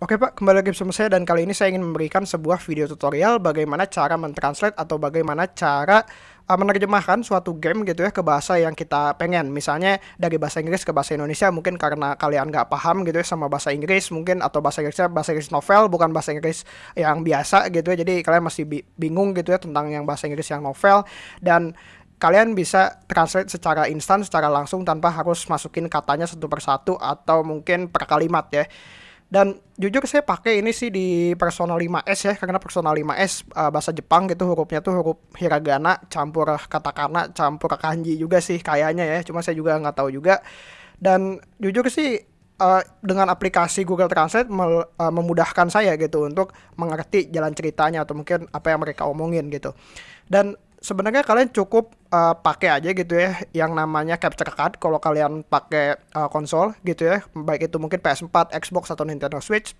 Oke Pak, kembali lagi bersama saya dan kali ini saya ingin memberikan sebuah video tutorial bagaimana cara mentranslate atau bagaimana cara uh, menerjemahkan suatu game gitu ya ke bahasa yang kita pengen. Misalnya dari bahasa Inggris ke bahasa Indonesia mungkin karena kalian nggak paham gitu ya sama bahasa Inggris mungkin atau bahasa Inggrisnya bahasa Inggris novel bukan bahasa Inggris yang biasa gitu ya. Jadi kalian masih bingung gitu ya tentang yang bahasa Inggris yang novel dan kalian bisa translate secara instan, secara langsung tanpa harus masukin katanya satu persatu atau mungkin per kalimat ya. Dan jujur saya pakai ini sih di Persona 5S ya karena Persona 5S uh, bahasa Jepang gitu hurufnya tuh huruf hiragana campur katakana campur kanji juga sih kayaknya ya cuma saya juga nggak tahu juga. Dan jujur sih uh, dengan aplikasi Google Translate mel, uh, memudahkan saya gitu untuk mengerti jalan ceritanya atau mungkin apa yang mereka omongin gitu. Dan sebenarnya kalian cukup uh, pakai aja gitu ya yang namanya capture card kalau kalian pakai uh, konsol gitu ya. Baik itu mungkin PS4, Xbox atau Nintendo Switch.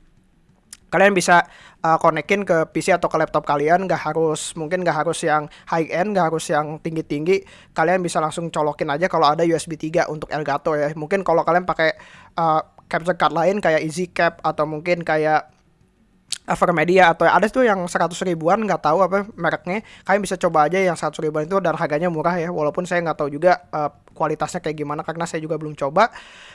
Kalian bisa uh, konekin ke PC atau ke laptop kalian nggak harus mungkin nggak harus yang high end nggak harus yang tinggi tinggi kalian bisa langsung colokin aja kalau ada USB 3 untuk Elgato ya. Mungkin kalau kalian pakai uh, capture card lain kayak EasyCap atau mungkin kayak Media atau ada tuh yang 100 ribuan nggak tahu apa mereknya. Kalian bisa coba aja yang 100 ribuan itu dan harganya murah ya walaupun saya nggak tahu juga uh, kualitasnya kayak gimana karena saya juga belum coba.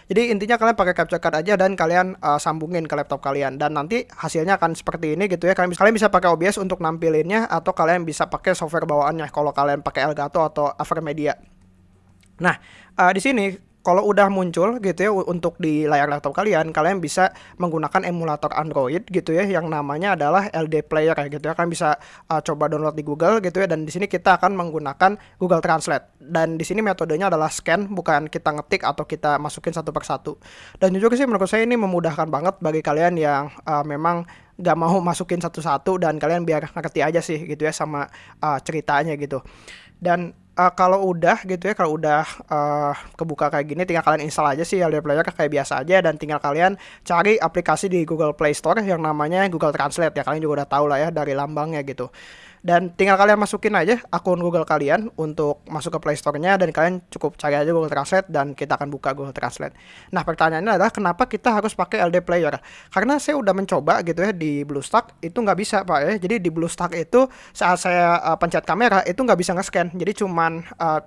Jadi intinya kalian pakai capture card aja dan kalian uh, sambungin ke laptop kalian. Dan nanti hasilnya akan seperti ini gitu ya. Kalian bisa, kalian bisa pakai OBS untuk nampilinnya atau kalian bisa pakai software bawaannya. Kalau kalian pakai Elgato atau Media nah uh, di sini kalau udah muncul gitu ya untuk di layar laptop kalian, kalian bisa menggunakan emulator Android gitu ya yang namanya adalah LD Player ya gitu ya. Kalian bisa uh, coba download di Google gitu ya dan di sini kita akan menggunakan Google Translate. Dan di sini metodenya adalah scan bukan kita ngetik atau kita masukin satu persatu. Dan jujur sih menurut saya ini memudahkan banget bagi kalian yang uh, memang gak mau masukin satu-satu dan kalian biar ngerti aja sih gitu ya sama uh, ceritanya gitu. Dan uh, kalau udah gitu ya kalau udah uh, kebuka kayak gini tinggal kalian install aja sih LD Player kayak biasa aja dan tinggal kalian cari aplikasi di Google Play Store yang namanya Google Translate ya. Kalian juga udah tahu lah ya dari lambangnya gitu dan tinggal kalian masukin aja akun Google kalian untuk masuk ke Play Store-nya dan kalian cukup cari aja Google Translate dan kita akan buka Google Translate. Nah, pertanyaannya adalah kenapa kita harus pakai LD Player? Karena saya udah mencoba gitu ya di BlueStack itu nggak bisa Pak ya. Jadi di BlueStack itu saat saya uh, pencet kamera itu nggak bisa nge-scan. Jadi cuman uh,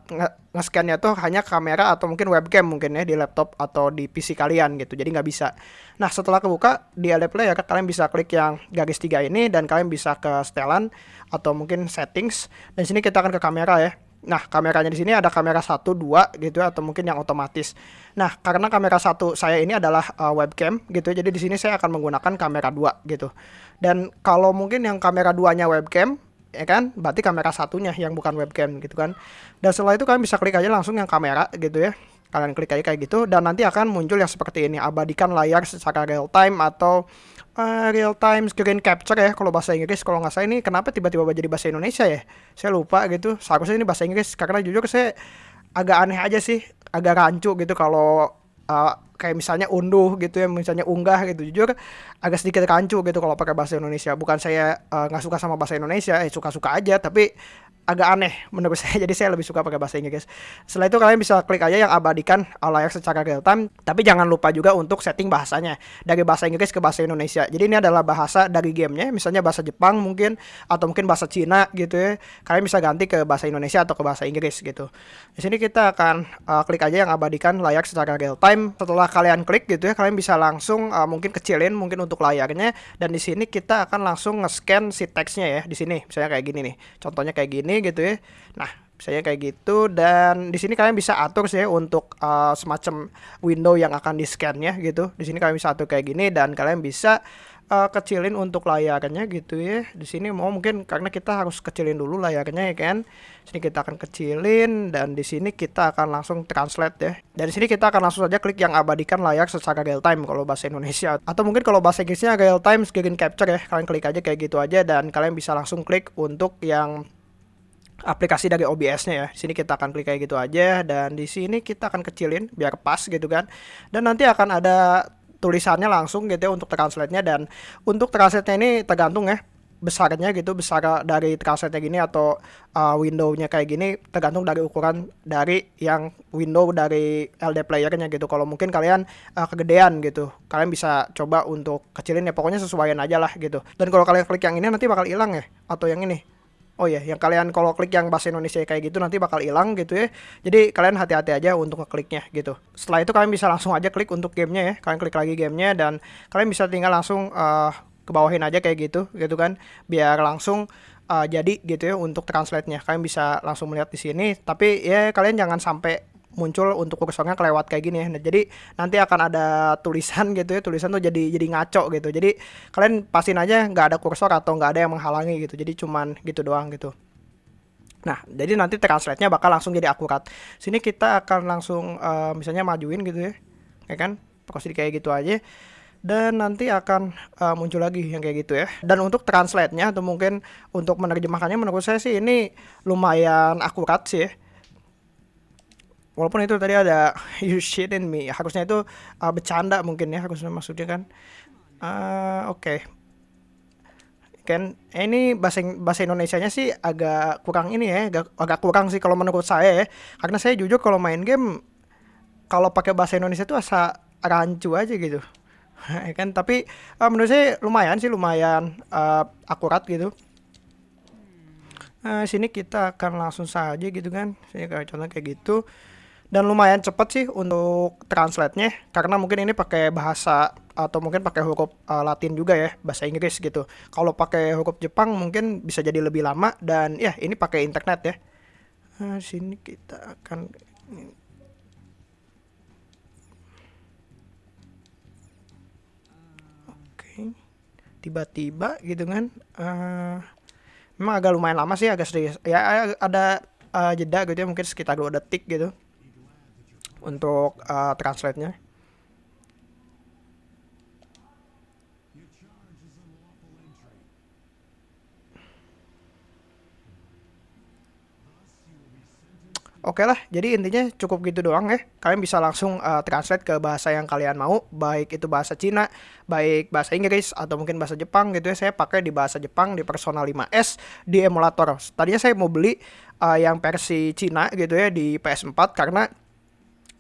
nge-scannya tuh hanya kamera atau mungkin webcam mungkin ya di laptop atau di PC kalian gitu. Jadi nggak bisa. Nah setelah kebuka di LD Player kalian bisa klik yang garis tiga ini dan kalian bisa ke setelan atau mungkin settings. Dan sini kita akan ke kamera ya. Nah, kameranya di sini ada kamera 1, 2 gitu atau mungkin yang otomatis. Nah, karena kamera satu saya ini adalah uh, webcam gitu. Jadi di sini saya akan menggunakan kamera 2 gitu. Dan kalau mungkin yang kamera 2-nya webcam ya kan? Berarti kamera satunya yang bukan webcam gitu kan. Dan setelah itu kalian bisa klik aja langsung yang kamera gitu ya. Kalian klik aja kayak gitu dan nanti akan muncul yang seperti ini. Abadikan layar secara real time atau uh, real time screen capture ya kalau bahasa Inggris. Kalau nggak salah ini kenapa tiba-tiba jadi bahasa Indonesia ya? Saya lupa gitu. Seharusnya ini bahasa Inggris karena jujur saya agak aneh aja sih agak rancu gitu kalau uh, kayak misalnya unduh gitu ya misalnya unggah gitu. Jujur agak sedikit rancu gitu kalau pakai bahasa Indonesia. Bukan saya eh, nggak uh, suka sama bahasa Indonesia eh suka-suka aja tapi agak aneh menurut saya. Jadi saya lebih suka pakai bahasa Inggris. Setelah itu kalian bisa klik aja yang abadikan layar secara real time tapi jangan lupa juga untuk setting bahasanya. Dari bahasa Inggris ke bahasa Indonesia. Jadi ini adalah bahasa dari gamenya. Misalnya bahasa Jepang mungkin atau mungkin bahasa Cina gitu ya. Kalian bisa ganti ke bahasa Indonesia atau ke bahasa Inggris gitu. Di sini kita akan uh, klik aja yang abadikan layar secara real time setelah kalian klik gitu ya kalian bisa langsung uh, mungkin kecilin mungkin untuk layarnya. Dan di sini kita akan langsung nge-scan si teksnya ya di sini. Misalnya kayak gini nih. Contohnya kayak gini gitu ya. Nah, saya kayak gitu dan di sini kalian bisa atur sih untuk uh, semacam window yang akan di scan-nya gitu. Di sini kalian bisa atur kayak gini dan kalian bisa uh, kecilin untuk layarnya gitu ya. Di sini mau mungkin karena kita harus kecilin dulu layarnya ya kan. Sini kita akan kecilin dan di sini kita akan langsung translate ya. Dari sini kita akan langsung saja klik yang abadikan layar secara real time kalau bahasa Indonesia atau mungkin kalau bahasa Inggrisnya real time screen capture ya. Kalian klik aja kayak gitu aja dan kalian bisa langsung klik untuk yang aplikasi dari OBS-nya ya. Di sini kita akan klik kayak gitu aja dan di sini kita akan kecilin biar pas gitu kan. Dan nanti akan ada tulisannya langsung gitu ya untuk translate-nya dan untuk translate-nya ini tergantung ya besarnya gitu besar dari translate gini atau uh, windownya kayak gini tergantung dari ukuran dari yang window dari LD playernya gitu kalau mungkin kalian uh, kegedean gitu kalian bisa coba untuk kecilin ya pokoknya sesuaian aja lah gitu dan kalau kalian klik yang ini nanti bakal hilang ya atau yang ini Oh ya, yang kalian kalau klik yang bahasa Indonesia kayak gitu nanti bakal hilang gitu ya. Jadi kalian hati-hati aja untuk ngekliknya gitu. Setelah itu kalian bisa langsung aja klik untuk gamenya ya. Kalian klik lagi gamenya dan kalian bisa tinggal langsung uh, ke bawahin aja kayak gitu gitu kan. Biar langsung uh, jadi gitu ya untuk translate-nya. Kalian bisa langsung melihat di sini. Tapi ya kalian jangan sampai muncul untuk kursornya kelewat kayak gini ya. Nah, jadi nanti akan ada tulisan gitu ya, tulisan tuh jadi jadi ngaco gitu. Jadi kalian pastiin aja nggak ada kursor atau nggak ada yang menghalangi gitu. Jadi cuman gitu doang gitu. Nah, jadi nanti translate-nya bakal langsung jadi akurat. Sini kita akan langsung uh, misalnya majuin gitu ya. Ya kan? Prosedur kayak gitu aja dan nanti akan uh, muncul lagi yang kayak gitu ya. Dan untuk translate-nya atau mungkin untuk menerjemahkannya menurut saya sih ini lumayan akurat sih ya walaupun itu tadi ada you shit in me. Harusnya itu uh, bercanda mungkin ya harusnya maksudnya kan. Uh, oke. Okay. kan eh, ini bahasa bahasa Indonesia-nya sih agak kurang ini ya agak, agak kurang sih kalau menurut saya ya. Karena saya jujur kalau main game kalau pakai bahasa Indonesia itu asa rancu aja gitu. Ya kan? Tapi uh, menurut saya lumayan sih lumayan uh, akurat gitu. Nah, sini kita akan langsung saja gitu kan. Saya contoh kayak gitu dan lumayan cepet sih untuk translate-nya karena mungkin ini pakai bahasa atau mungkin pakai huruf uh, Latin juga ya bahasa Inggris gitu. Kalau pakai huruf Jepang mungkin bisa jadi lebih lama dan ya ini pakai internet ya. Nah, sini kita akan oke. Tiba-tiba gitu kan uh, memang agak lumayan lama sih agak sedikit ya ada uh, jeda gitu ya mungkin sekitar dua detik gitu untuk uh, translate-nya. Oke lah, jadi intinya cukup gitu doang ya. Kalian bisa langsung uh, translate ke bahasa yang kalian mau, baik itu bahasa Cina, baik bahasa Inggris, atau mungkin bahasa Jepang gitu ya. Saya pakai di bahasa Jepang di Persona 5S di emulator. Tadinya saya mau beli uh, yang versi Cina gitu ya di PS4 karena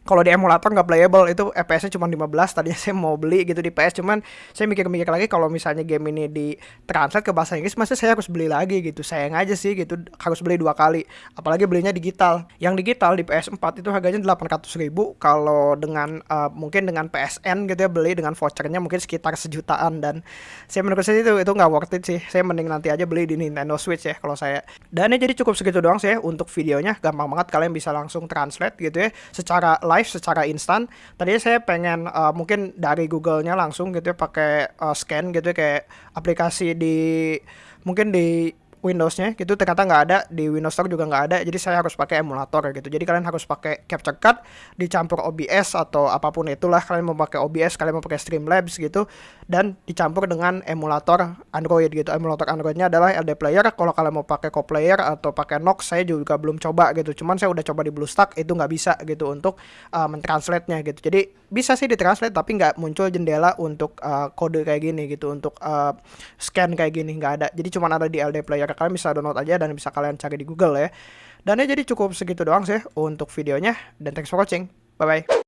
kalau di emulator nggak playable itu FPS-nya cuma 15 tadinya saya mau beli gitu di PS cuman saya mikir-mikir lagi kalau misalnya game ini di translate ke bahasa Inggris masa saya harus beli lagi gitu? Sayang aja sih gitu harus beli dua kali apalagi belinya digital. Yang digital di PS4 itu harganya 800 ribu kalau dengan uh, mungkin dengan PSN gitu ya beli dengan vouchernya mungkin sekitar sejutaan dan saya menurut saya itu itu nggak worth it sih. Saya mending nanti aja beli di Nintendo Switch ya kalau saya. Dan ini jadi cukup segitu doang sih ya untuk videonya. Gampang banget kalian bisa langsung translate gitu ya secara live live secara instan. Tadinya saya pengen uh, mungkin dari Google-nya langsung gitu ya pakai uh, scan gitu ya kayak aplikasi di mungkin di Windows-nya gitu ternyata nggak ada di Windows Store juga nggak ada jadi saya harus pakai emulator gitu. Jadi kalian harus pakai capture card dicampur OBS atau apa pun itulah kalian mau pakai OBS kalian mau pakai Streamlabs gitu dan dicampur dengan emulator Android gitu. Emulator Androidnya adalah LD Player kalau kalian mau pakai Co-Player atau pakai Nox saya juga belum coba gitu. Cuman saya udah coba di BlueStack itu nggak bisa gitu untuk uh, mentranslate-nya gitu. Jadi bisa sih ditranslate tapi nggak muncul jendela untuk uh, kode kayak gini gitu untuk uh, scan kayak gini nggak ada. Jadi cuma ada di LD player kalian bisa download aja dan bisa kalian cari di Google ya. Dan ya jadi cukup segitu doang sih untuk videonya dan thanks for watching. Bye bye